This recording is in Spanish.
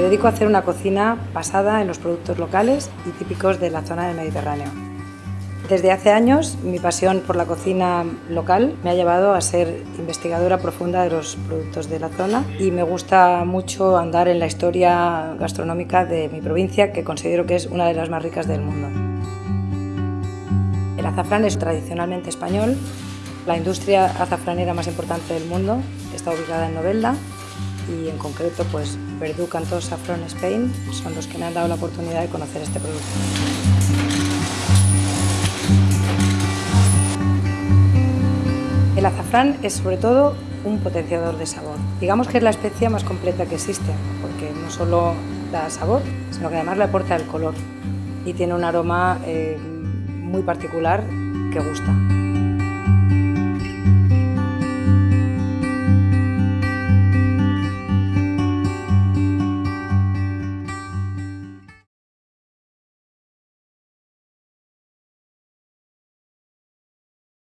dedico a hacer una cocina basada en los productos locales y típicos de la zona del Mediterráneo. Desde hace años mi pasión por la cocina local me ha llevado a ser investigadora profunda de los productos de la zona y me gusta mucho andar en la historia gastronómica de mi provincia que considero que es una de las más ricas del mundo. El azafrán es tradicionalmente español, la industria azafranera más importante del mundo está ubicada en Novelda y en concreto pues Verdú Cantó Saffron Spain son los que me han dado la oportunidad de conocer este producto. El azafrán es sobre todo un potenciador de sabor. Digamos que es la especia más completa que existe, porque no solo da sabor, sino que además le aporta el color y tiene un aroma eh, muy particular que gusta.